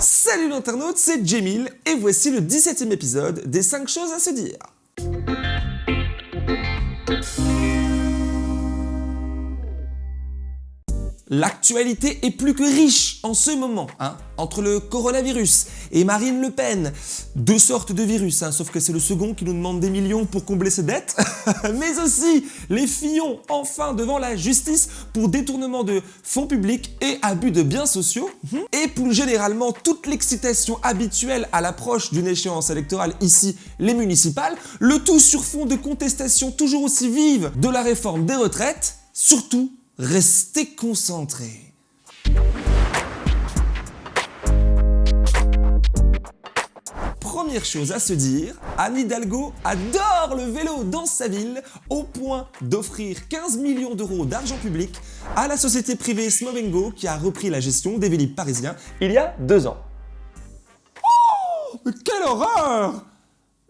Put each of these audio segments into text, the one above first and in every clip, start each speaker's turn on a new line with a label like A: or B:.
A: Salut l'internaute, c'est Jamil et voici le 17ème épisode des 5 choses à se dire. L'actualité est plus que riche en ce moment, hein, entre le coronavirus et Marine Le Pen. Deux sortes de virus, hein, sauf que c'est le second qui nous demande des millions pour combler ses dettes. Mais aussi les Fillons, enfin devant la justice pour détournement de fonds publics et abus de biens sociaux. Mhm. Et plus généralement, toute l'excitation habituelle à l'approche d'une échéance électorale, ici les municipales, le tout sur fond de contestation toujours aussi vive de la réforme des retraites, surtout Restez concentrés. Première chose à se dire, Anne Hidalgo adore le vélo dans sa ville au point d'offrir 15 millions d'euros d'argent public à la société privée Smovengo qui a repris la gestion des Vélib parisiens il y a deux ans. Oh Quelle horreur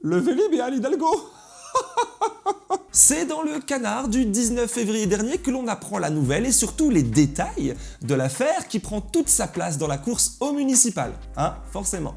A: Le Vélib et Anne Hidalgo C'est dans le canard du 19 février dernier que l'on apprend la nouvelle et surtout les détails de l'affaire qui prend toute sa place dans la course au municipal, hein, forcément.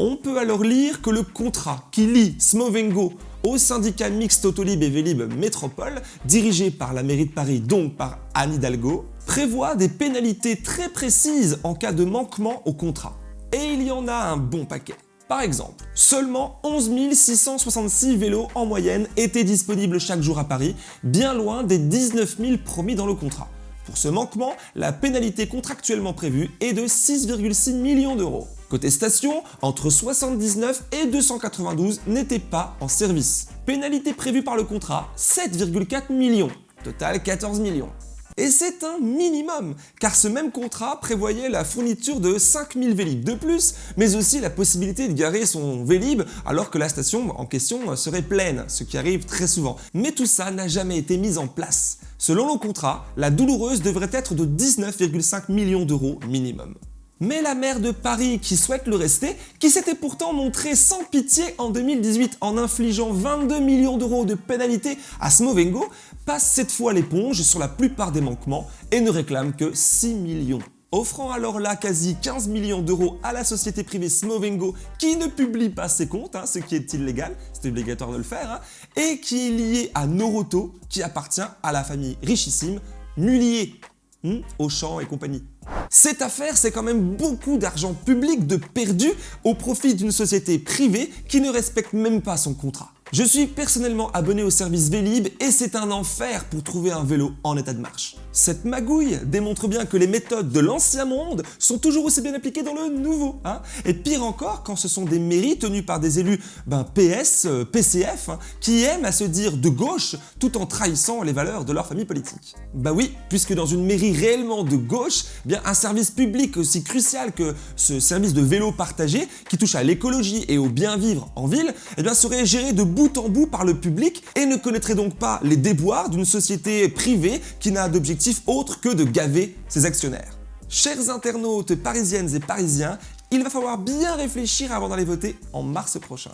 A: On peut alors lire que le contrat qui lie Smovengo au syndicat mixte Autolib et Vélib Métropole, dirigé par la mairie de Paris, donc par Anne Hidalgo, prévoit des pénalités très précises en cas de manquement au contrat. Et il y en a un bon paquet. Par exemple, seulement 11 666 vélos en moyenne étaient disponibles chaque jour à Paris, bien loin des 19 000 promis dans le contrat. Pour ce manquement, la pénalité contractuellement prévue est de 6,6 millions d'euros. Côté station, entre 79 et 292 n'étaient pas en service. Pénalité prévue par le contrat, 7,4 millions. Total 14 millions. Et c'est un minimum, car ce même contrat prévoyait la fourniture de 5000 Vélib de plus, mais aussi la possibilité de garer son Vélib alors que la station en question serait pleine, ce qui arrive très souvent. Mais tout ça n'a jamais été mis en place. Selon le contrat, la douloureuse devrait être de 19,5 millions d'euros minimum. Mais la maire de Paris, qui souhaite le rester, qui s'était pourtant montrée sans pitié en 2018 en infligeant 22 millions d'euros de pénalité à Smovengo, passe cette fois l'éponge sur la plupart des manquements et ne réclame que 6 millions offrant alors là quasi 15 millions d'euros à la société privée Smovengo qui ne publie pas ses comptes, hein, ce qui est illégal, c'est obligatoire de le faire, hein, et qui est lié à Noroto qui appartient à la famille richissime Mullier, hmm, Auchan et compagnie. Cette affaire, c'est quand même beaucoup d'argent public de perdu au profit d'une société privée qui ne respecte même pas son contrat. Je suis personnellement abonné au service Vélib et c'est un enfer pour trouver un vélo en état de marche. Cette magouille démontre bien que les méthodes de l'ancien monde sont toujours aussi bien appliquées dans le nouveau. Hein et pire encore quand ce sont des mairies tenues par des élus ben, PS, euh, PCF, hein, qui aiment à se dire de gauche tout en trahissant les valeurs de leur famille politique. Bah oui, puisque dans une mairie réellement de gauche, eh bien un service public aussi crucial que ce service de vélo partagé, qui touche à l'écologie et au bien vivre en ville, eh bien serait géré de bout en bout par le public et ne connaîtrait donc pas les déboires d'une société privée qui n'a d'objectif autre que de gaver ses actionnaires. Chers internautes parisiennes et parisiens, il va falloir bien réfléchir avant d'aller voter en mars prochain.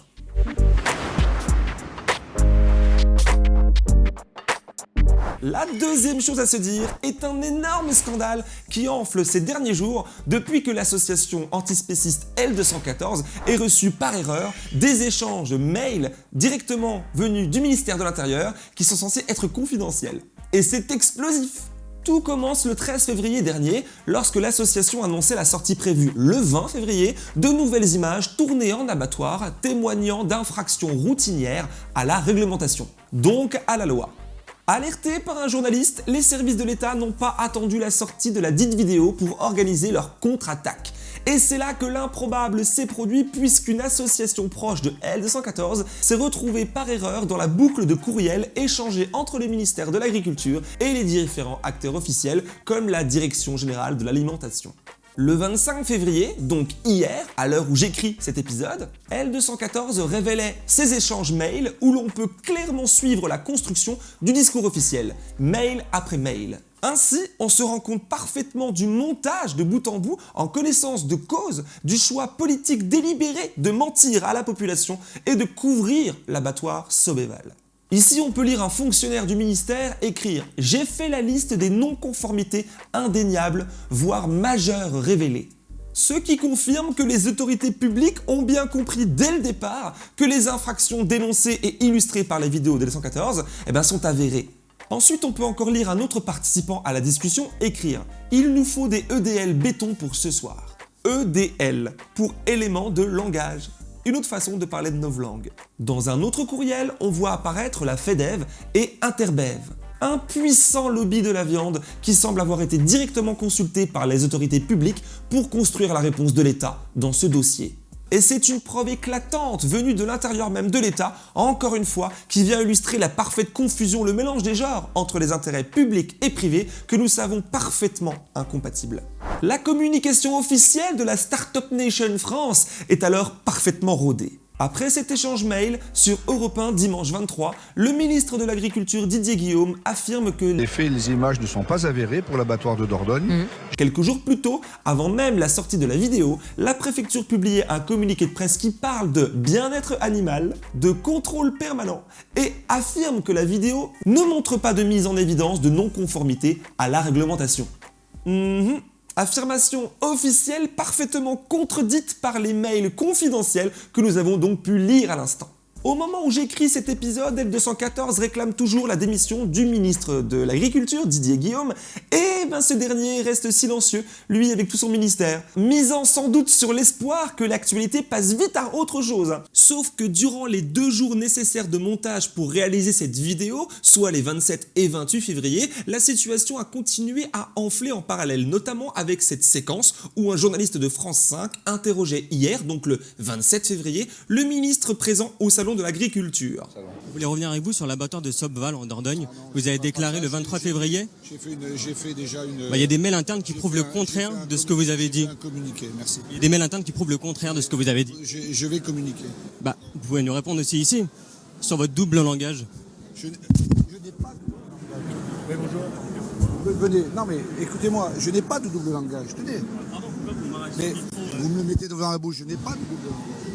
A: La deuxième chose à se dire est un énorme scandale qui enfle ces derniers jours depuis que l'association antispéciste L214 ait reçu par erreur des échanges mails directement venus du ministère de l'Intérieur qui sont censés être confidentiels. Et c'est explosif tout commence le 13 février dernier lorsque l'association annonçait la sortie prévue le 20 février de nouvelles images tournées en abattoir témoignant d'infractions routinières à la réglementation, donc à la loi. Alertés par un journaliste, les services de l'État n'ont pas attendu la sortie de la dite vidéo pour organiser leur contre-attaque. Et c'est là que l'improbable s'est produit puisqu'une association proche de L214 s'est retrouvée par erreur dans la boucle de courriels échangés entre les ministères de l'Agriculture et les différents acteurs officiels comme la Direction Générale de l'Alimentation. Le 25 février, donc hier, à l'heure où j'écris cet épisode, L214 révélait ces échanges mails où l'on peut clairement suivre la construction du discours officiel, mail après mail. Ainsi, on se rend compte parfaitement du montage de bout en bout en connaissance de cause du choix politique délibéré de mentir à la population et de couvrir l'abattoir Sobéval. Ici, on peut lire un fonctionnaire du ministère écrire « J'ai fait la liste des non-conformités indéniables, voire majeures révélées ». Ce qui confirme que les autorités publiques ont bien compris dès le départ que les infractions dénoncées et illustrées par les vidéos de 114 eh ben, sont avérées. Ensuite, on peut encore lire un autre participant à la discussion écrire « Il nous faut des EDL béton pour ce soir ». EDL, pour élément de langage. Une autre façon de parler de novlangue. Dans un autre courriel, on voit apparaître la FEDEV et Interbev, un puissant lobby de la viande qui semble avoir été directement consulté par les autorités publiques pour construire la réponse de l'État dans ce dossier. Et c'est une preuve éclatante venue de l'intérieur même de l'État, encore une fois, qui vient illustrer la parfaite confusion, le mélange des genres entre les intérêts publics et privés que nous savons parfaitement incompatibles. La communication officielle de la Startup Nation France est alors parfaitement rodée. Après cet échange mail, sur Europe 1 dimanche 23, le ministre de l'Agriculture Didier Guillaume affirme que
B: les faits et les images ne sont pas avérés pour l'abattoir de Dordogne. Mmh.
A: Quelques jours plus tôt, avant même la sortie de la vidéo, la préfecture publiait un communiqué de presse qui parle de bien-être animal, de contrôle permanent et affirme que la vidéo ne montre pas de mise en évidence de non-conformité à la réglementation. Mmh. Affirmation officielle parfaitement contredite par les mails confidentiels que nous avons donc pu lire à l'instant. Au moment où j'écris cet épisode, L214 réclame toujours la démission du ministre de l'Agriculture, Didier Guillaume, et ben ce dernier reste silencieux, lui avec tout son ministère, misant sans doute sur l'espoir que l'actualité passe vite à autre chose. Sauf que durant les deux jours nécessaires de montage pour réaliser cette vidéo, soit les 27 et 28 février, la situation a continué à enfler en parallèle, notamment avec cette séquence où un journaliste de France 5 interrogeait hier, donc le 27 février, le ministre présent au salon de l'agriculture.
C: Vous voulez revenir avec vous sur l'abattoir de Sobval en Dordogne Vous avez déclaré le 23 février
B: J'ai fait, déjà une...
C: Bah, il y a des mails internes qui prouvent le contraire de ce que vous avez dit.
B: merci.
C: Il y a des mails internes qui prouvent le contraire de ce que vous avez dit.
B: Je, vais communiquer.
C: Bah, vous pouvez nous répondre aussi ici, sur votre double langage.
B: Je, n'ai pas de double langage. Oui, bonjour. Venez, non mais écoutez-moi, je n'ai pas de double langage, tenez. Mais vous me le mettez devant la bouche, je n'ai pas de double langage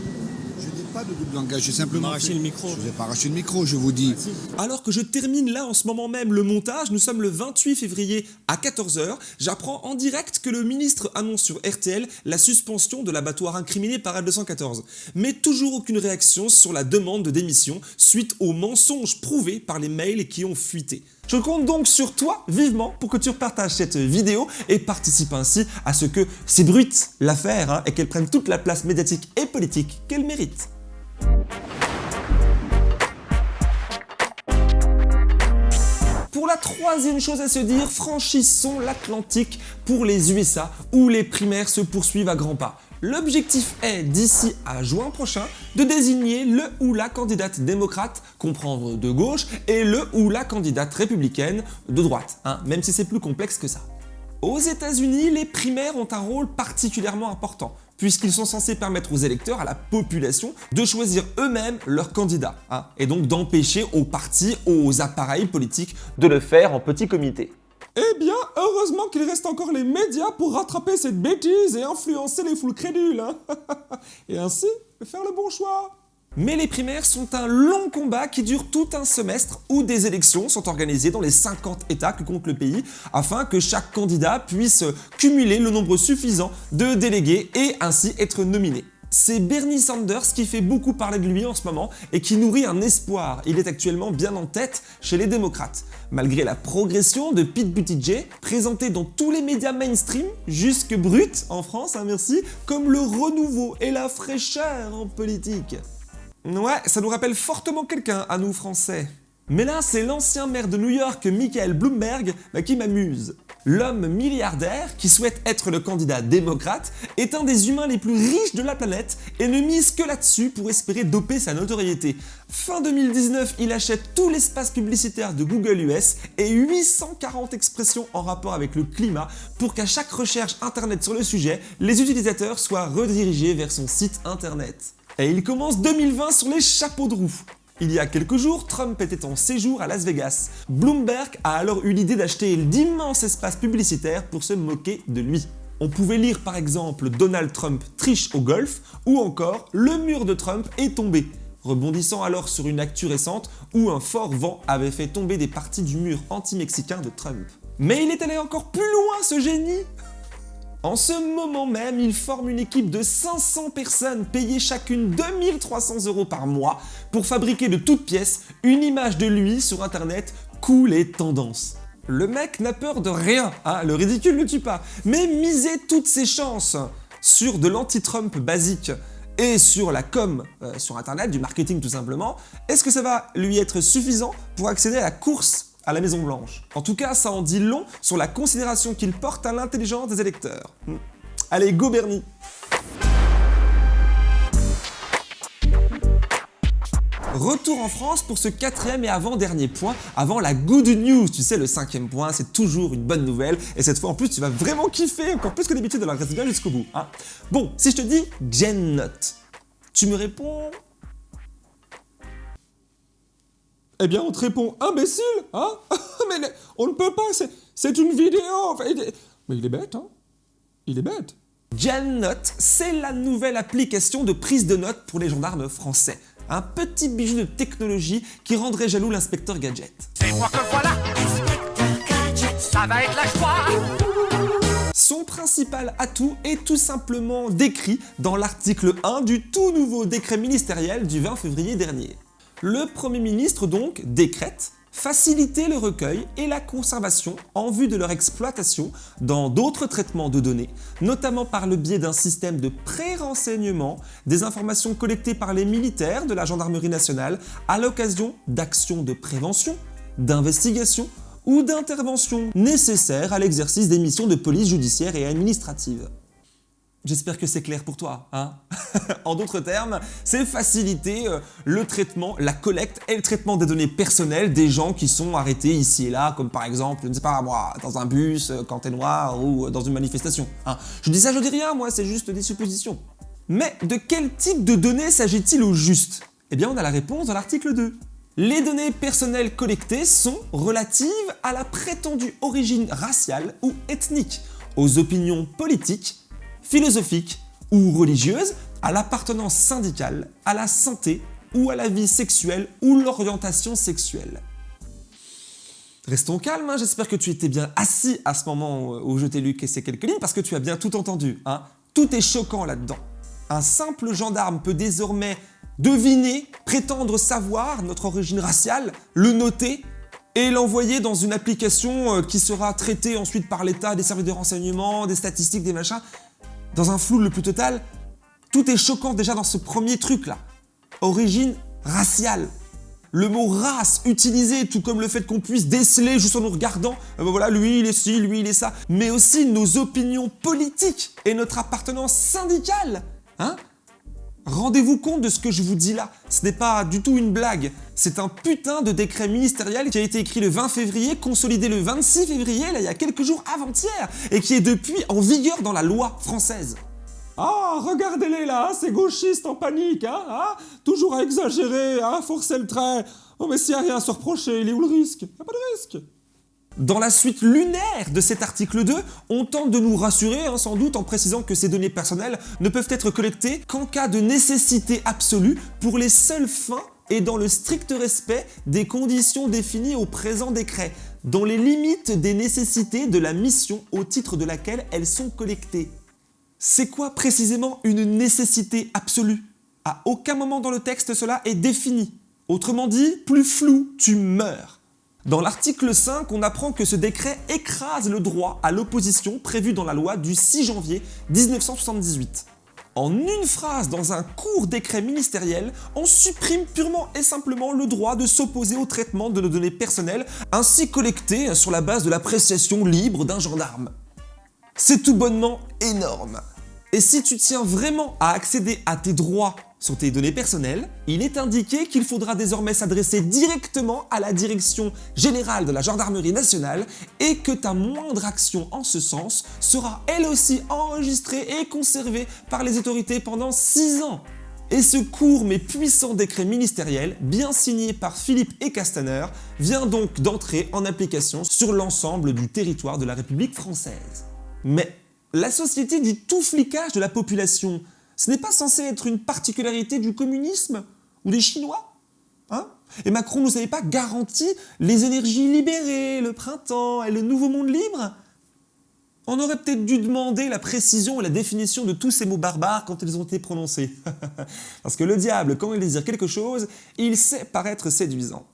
B: pas de double langage, j'ai simplement
C: arraché le micro.
B: Je vous ai pas arraché le micro, je vous dis.
A: Alors que je termine là en ce moment même le montage, nous sommes le 28 février à 14h, j'apprends en direct que le ministre annonce sur RTL la suspension de l'abattoir incriminé par L214. Mais toujours aucune réaction sur la demande de démission suite aux mensonges prouvés par les mails qui ont fuité. Je compte donc sur toi vivement pour que tu repartages cette vidéo et participes ainsi à ce que c'est brut l'affaire hein, et qu'elle prenne toute la place médiatique et politique qu'elle mérite. Pour la troisième chose à se dire, franchissons l'Atlantique pour les USA où les primaires se poursuivent à grands pas. L'objectif est, d'ici à juin prochain, de désigner le ou la candidate démocrate, comprendre de gauche, et le ou la candidate républicaine de droite, hein, même si c'est plus complexe que ça. Aux états unis les primaires ont un rôle particulièrement important, puisqu'ils sont censés permettre aux électeurs, à la population, de choisir eux-mêmes leurs candidats, hein, et donc d'empêcher aux partis, aux appareils politiques de le faire en petit comité. Eh bien, heureusement qu'il reste encore les médias pour rattraper cette bêtise et influencer les foules crédules, hein. et ainsi faire le bon choix. Mais les primaires sont un long combat qui dure tout un semestre où des élections sont organisées dans les 50 États que compte le pays afin que chaque candidat puisse cumuler le nombre suffisant de délégués et ainsi être nominé. C'est Bernie Sanders qui fait beaucoup parler de lui en ce moment et qui nourrit un espoir. Il est actuellement bien en tête chez les démocrates. Malgré la progression de Pete Buttigieg, présenté dans tous les médias mainstream, jusque brut en France, hein, merci, comme le renouveau et la fraîcheur en politique. Ouais, ça nous rappelle fortement quelqu'un à nous français. Mais là, c'est l'ancien maire de New York, Michael Bloomberg, bah, qui m'amuse. L'homme milliardaire, qui souhaite être le candidat démocrate, est un des humains les plus riches de la planète et ne mise que là-dessus pour espérer doper sa notoriété. Fin 2019, il achète tout l'espace publicitaire de Google US et 840 expressions en rapport avec le climat pour qu'à chaque recherche internet sur le sujet, les utilisateurs soient redirigés vers son site internet. Et il commence 2020 sur les chapeaux de roue. Il y a quelques jours, Trump était en séjour à Las Vegas. Bloomberg a alors eu l'idée d'acheter d'immenses espaces publicitaires pour se moquer de lui. On pouvait lire par exemple Donald Trump triche au golf ou encore le mur de Trump est tombé, rebondissant alors sur une actu récente où un fort vent avait fait tomber des parties du mur anti-mexicain de Trump. Mais il est allé encore plus loin ce génie En ce moment même, il forme une équipe de 500 personnes payées chacune 2300 euros par mois pour fabriquer de toutes pièces une image de lui sur internet. Cool et tendance. Le mec n'a peur de rien, hein, le ridicule ne tue pas, mais miser toutes ses chances sur de l'anti-Trump basique et sur la com euh, sur internet, du marketing tout simplement, est-ce que ça va lui être suffisant pour accéder à la course à la Maison Blanche En tout cas, ça en dit long sur la considération qu'il porte à l'intelligence des électeurs. Hmm. Allez, go Bernie Retour en France pour ce quatrième et avant-dernier point, avant la good news. Tu sais, le cinquième point, c'est toujours une bonne nouvelle. Et cette fois, en plus, tu vas vraiment kiffer, encore plus que d'habitude, alors reste bien jusqu'au bout. Hein. Bon, si je te dis GenNote, tu me réponds... Eh bien, on te répond imbécile, hein? Mais on ne peut pas, c'est une vidéo. Mais il est bête, hein Il est bête. GenNote, c'est la nouvelle application de prise de notes pour les gendarmes français. Un petit bijou de technologie qui rendrait jaloux l'inspecteur Gadget. C'est moi que voilà ça va être la joie Son principal atout est tout simplement décrit dans l'article 1 du tout nouveau décret ministériel du 20 février dernier. Le Premier ministre donc décrète faciliter le recueil et la conservation en vue de leur exploitation dans d'autres traitements de données, notamment par le biais d'un système de pré-renseignement des informations collectées par les militaires de la gendarmerie nationale à l'occasion d'actions de prévention, d'investigation ou d'intervention nécessaires à l'exercice des missions de police judiciaire et administrative. J'espère que c'est clair pour toi. Hein en d'autres termes, c'est faciliter euh, le traitement, la collecte et le traitement des données personnelles des gens qui sont arrêtés ici et là, comme par exemple, je ne sais pas moi, dans un bus, euh, quand t'es noir, ou euh, dans une manifestation. Hein je dis ça, je dis rien, moi, c'est juste des suppositions. Mais de quel type de données s'agit-il au juste? Eh bien, on a la réponse dans l'article 2. Les données personnelles collectées sont relatives à la prétendue origine raciale ou ethnique, aux opinions politiques, philosophique ou religieuse, à l'appartenance syndicale, à la santé ou à la vie sexuelle ou l'orientation sexuelle. Restons calmes, hein. j'espère que tu étais bien assis à ce moment où je t'ai lu ces quelques lignes parce que tu as bien tout entendu. Hein. Tout est choquant là-dedans. Un simple gendarme peut désormais deviner, prétendre savoir notre origine raciale, le noter et l'envoyer dans une application euh, qui sera traitée ensuite par l'État, des services de renseignement, des statistiques, des machins, dans un flou le plus total, tout est choquant déjà dans ce premier truc-là. Origine raciale. Le mot race utilisé, tout comme le fait qu'on puisse déceler juste en nous regardant, euh, ben voilà, lui il est ci, lui il est ça, mais aussi nos opinions politiques et notre appartenance syndicale. Hein Rendez-vous compte de ce que je vous dis là, ce n'est pas du tout une blague, c'est un putain de décret ministériel qui a été écrit le 20 février, consolidé le 26 février, là il y a quelques jours avant-hier, et qui est depuis en vigueur dans la loi française. Ah, regardez-les là, ces gauchistes en panique, hein, hein Toujours à exagérer, à forcer le trait. Oh mais s'il n'y a rien à se reprocher, il est où le risque? Il a pas de risque. Dans la suite lunaire de cet article 2, on tente de nous rassurer, hein, sans doute, en précisant que ces données personnelles ne peuvent être collectées qu'en cas de nécessité absolue pour les seules fins et dans le strict respect des conditions définies au présent décret, dans les limites des nécessités de la mission au titre de laquelle elles sont collectées. C'est quoi précisément une nécessité absolue? À aucun moment dans le texte cela est défini. Autrement dit, plus flou, tu meurs. Dans l'article 5, on apprend que ce décret écrase le droit à l'opposition prévu dans la loi du 6 janvier 1978. En une phrase dans un court décret ministériel, on supprime purement et simplement le droit de s'opposer au traitement de nos données personnelles ainsi collectées sur la base de l'appréciation libre d'un gendarme. C'est tout bonnement énorme. Et si tu tiens vraiment à accéder à tes droits sur tes données personnelles, il est indiqué qu'il faudra désormais s'adresser directement à la Direction Générale de la Gendarmerie Nationale et que ta moindre action en ce sens sera elle aussi enregistrée et conservée par les autorités pendant 6 ans. Et ce court mais puissant décret ministériel, bien signé par Philippe et Castaner, vient donc d'entrer en application sur l'ensemble du territoire de la République française. Mais la société dit tout flicage de la population ce n'est pas censé être une particularité du communisme ou des Chinois hein? Et Macron ne nous pas garanti les énergies libérées, le printemps et le nouveau monde libre? On aurait peut-être dû demander la précision et la définition de tous ces mots barbares quand ils ont été prononcés. Parce que le diable, quand il désire quelque chose, il sait paraître séduisant.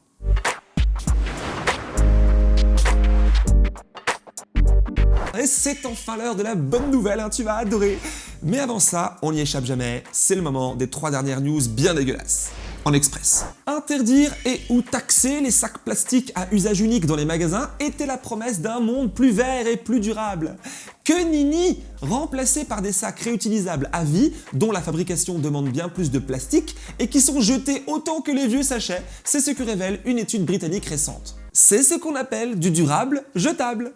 A: Et c'est enfin l'heure de la bonne nouvelle, hein, tu vas adorer Mais avant ça, on n'y échappe jamais, c'est le moment des trois dernières news bien dégueulasses en express. Interdire et ou taxer les sacs plastiques à usage unique dans les magasins était la promesse d'un monde plus vert et plus durable. Que nini Remplacés par des sacs réutilisables à vie, dont la fabrication demande bien plus de plastique, et qui sont jetés autant que les vieux sachets, c'est ce que révèle une étude britannique récente. C'est ce qu'on appelle du durable jetable.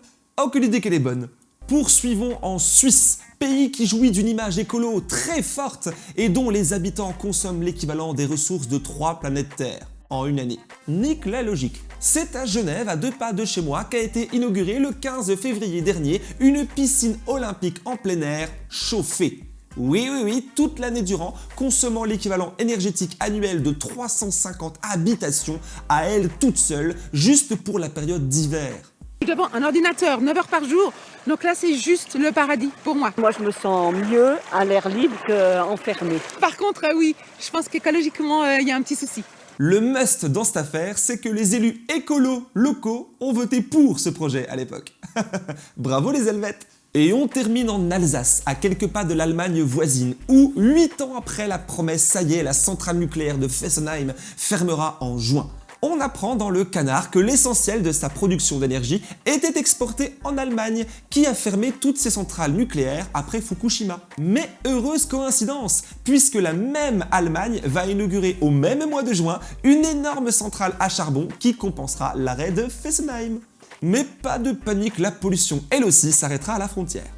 A: Que l'idée qu'elle est bonne Poursuivons en Suisse, pays qui jouit d'une image écolo très forte et dont les habitants consomment l'équivalent des ressources de trois planètes Terre en une année. Nique la logique. C'est à Genève, à deux pas de chez moi, qu'a été inaugurée le 15 février dernier une piscine olympique en plein air chauffée. Oui, oui, oui, toute l'année durant, consommant l'équivalent énergétique annuel de 350 habitations à elle toute seule, juste pour la période d'hiver.
D: Devant un ordinateur 9 heures par jour, donc là c'est juste le paradis pour moi.
E: Moi je me sens mieux à l'air libre qu'enfermé.
D: Par contre, euh, oui, je pense qu'écologiquement euh, il y a un petit souci.
A: Le must dans cette affaire, c'est que les élus écolos locaux ont voté pour ce projet à l'époque. Bravo les Helvètes et on termine en Alsace, à quelques pas de l'Allemagne voisine, où 8 ans après la promesse, ça y est, la centrale nucléaire de Fessenheim fermera en juin on apprend dans le canard que l'essentiel de sa production d'énergie était exporté en Allemagne, qui a fermé toutes ses centrales nucléaires après Fukushima. Mais heureuse coïncidence, puisque la même Allemagne va inaugurer au même mois de juin une énorme centrale à charbon qui compensera l'arrêt de Fessenheim. Mais pas de panique, la pollution elle aussi s'arrêtera à la frontière.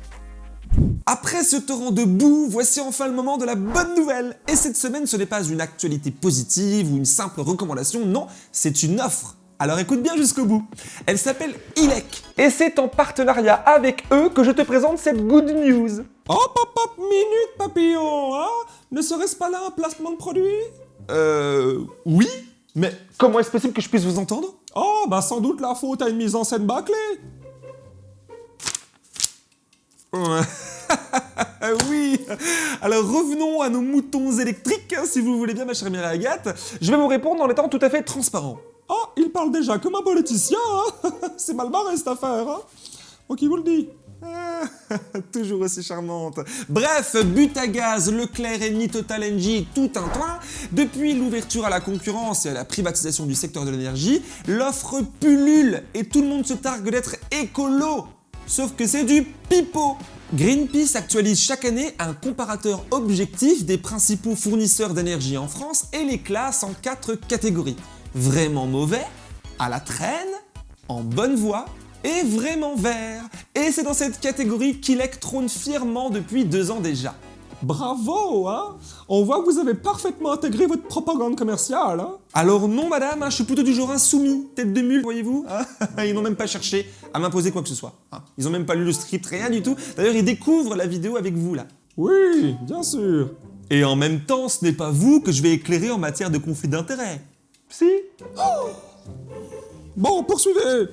A: Après ce torrent de boue, voici enfin le moment de la bonne nouvelle Et cette semaine, ce n'est pas une actualité positive ou une simple recommandation, non, c'est une offre alors écoute bien jusqu'au bout. Elle s'appelle ILEC. Et c'est en partenariat avec eux que je te présente cette good news. Hop hop hop, minute papillon, hein Ne serait-ce pas là un placement de produit? Euh... Oui Mais comment est-ce possible que je puisse vous entendre? Oh, bah sans doute la faute à une mise en scène bâclée oui Alors revenons à nos moutons électriques, hein, si vous voulez bien ma chère Mireille Agathe. Je vais vous répondre en étant tout à fait transparent. Oh, il parle déjà comme un politicien, hein C'est mal barré cette affaire, hein Moi qui vous le dis Toujours aussi charmante. Bref, but à gaz, Leclerc, Eni, Total Energy, tout un train. Depuis l'ouverture à la concurrence et à la privatisation du secteur de l'énergie, l'offre pullule et tout le monde se targue d'être écolo. Sauf que c'est du pipeau Greenpeace actualise chaque année un comparateur objectif des principaux fournisseurs d'énergie en France et les classe en quatre catégories. Vraiment mauvais, à la traîne, en bonne voie et vraiment vert. Et c'est dans cette catégorie qu'ILEC trône fièrement depuis deux ans déjà. Bravo, hein On voit que vous avez parfaitement intégré votre propagande commerciale, hein Alors non, madame, hein, je suis plutôt du genre insoumis, tête de mule, voyez-vous. Ils n'ont même pas cherché à m'imposer quoi que ce soit. Hein. Ils n'ont même pas lu le script, rien du tout. D'ailleurs, ils découvrent la vidéo avec vous, là. Oui, bien sûr. Et en même temps, ce n'est pas vous que je vais éclairer en matière de conflit d'intérêts. Si oh Bon, poursuivez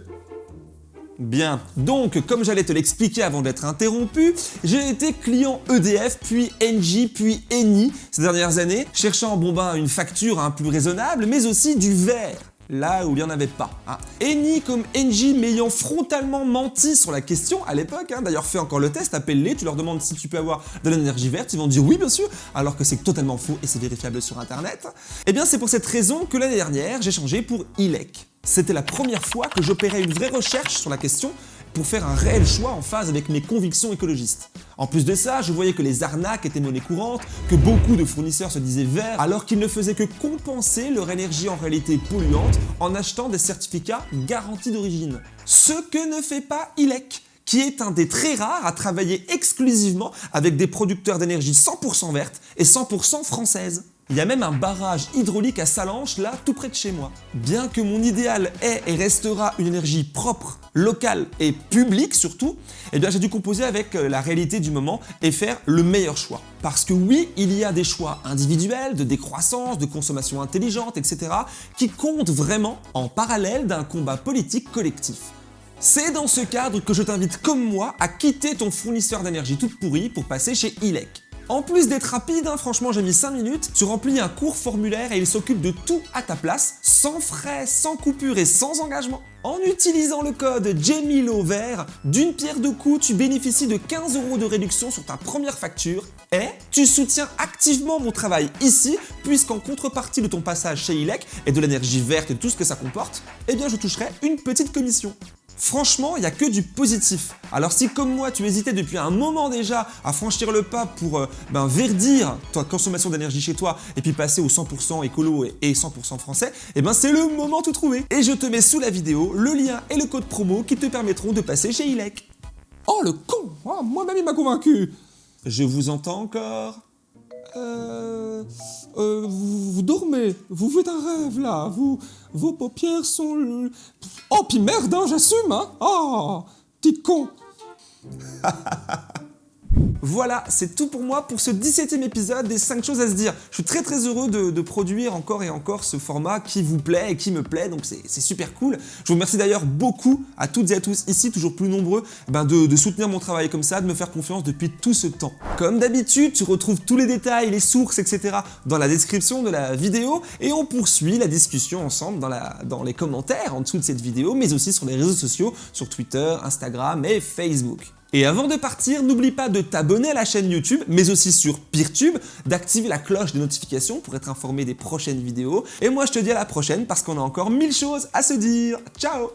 A: Bien, donc comme j'allais te l'expliquer avant d'être interrompu, j'ai été client EDF, puis Engie, puis Eni ces dernières années, cherchant bon ben une facture un plus raisonnable, mais aussi du verre là où il n'y en avait pas. Hein. Eni comme Engie m'ayant frontalement menti sur la question à l'époque, hein, d'ailleurs fais encore le test, appelle-les, tu leur demandes si tu peux avoir de l'énergie verte, ils vont dire oui bien sûr, alors que c'est totalement faux et c'est vérifiable sur internet. Eh bien c'est pour cette raison que l'année dernière j'ai changé pour ILEC. C'était la première fois que j'opérais une vraie recherche sur la question pour faire un réel choix en phase avec mes convictions écologistes. En plus de ça, je voyais que les arnaques étaient monnaie courante, que beaucoup de fournisseurs se disaient verts, alors qu'ils ne faisaient que compenser leur énergie en réalité polluante en achetant des certificats garantis d'origine. Ce que ne fait pas ILEC qui est un des très rares à travailler exclusivement avec des producteurs d'énergie 100% verte et 100% française. Il y a même un barrage hydraulique à Salanches, là, tout près de chez moi. Bien que mon idéal est et restera une énergie propre, locale et publique surtout, eh bien j'ai dû composer avec euh, la réalité du moment et faire le meilleur choix. Parce que oui, il y a des choix individuels, de décroissance, de consommation intelligente, etc. qui comptent vraiment en parallèle d'un combat politique collectif. C'est dans ce cadre que je t'invite comme moi à quitter ton fournisseur d'énergie toute pourrie pour passer chez ILEC. En plus d'être rapide, hein, franchement j'ai mis 5 minutes, tu remplis un court formulaire et il s'occupe de tout à ta place, sans frais, sans coupure et sans engagement. En utilisant le code JEMILO vert, d'une pierre deux coups, tu bénéficies de 15 euros de réduction sur ta première facture et tu soutiens activement mon travail ici, puisqu'en contrepartie de ton passage chez ILEC et de l'énergie verte et tout ce que ça comporte, eh bien je toucherai une petite commission. Franchement, il n'y a que du positif. Alors si comme moi, tu hésitais depuis un moment déjà à franchir le pas pour euh, ben, verdir ta consommation d'énergie chez toi et puis passer au 100% écolo et 100% français, eh ben c'est le moment tout trouver. Et je te mets sous la vidéo le lien et le code promo qui te permettront de passer chez ILEC. Oh le con oh, Moi-même il m'a convaincu Je vous entends encore? Euh, euh, vous, dormez, vous faites un rêve là, vous, vos paupières sont... Oh, puis merde, hein, j'assume, hein. Oh, petit con Voilà, c'est tout pour moi pour ce 17ème épisode des 5 choses à se dire. Je suis très très heureux de, produire encore et encore ce format qui vous plaît et qui me plaît, donc c'est super cool. Je vous remercie d'ailleurs beaucoup à toutes et à tous ici, toujours plus nombreux, ben de, soutenir mon travail comme ça, de me faire confiance depuis tout ce temps. Comme d'habitude, tu retrouves tous les détails, les sources, etc. dans la description de la vidéo et on poursuit la discussion ensemble dans les commentaires en dessous de cette vidéo, mais aussi sur les réseaux sociaux, sur Twitter, Instagram et Facebook. Et avant de partir, n'oublie pas de t'abonner à la chaîne YouTube, mais aussi sur Peertube, d'activer la cloche des notifications pour être informé des prochaines vidéos. Et moi, je te dis à la prochaine parce qu'on a encore mille choses à se dire. Ciao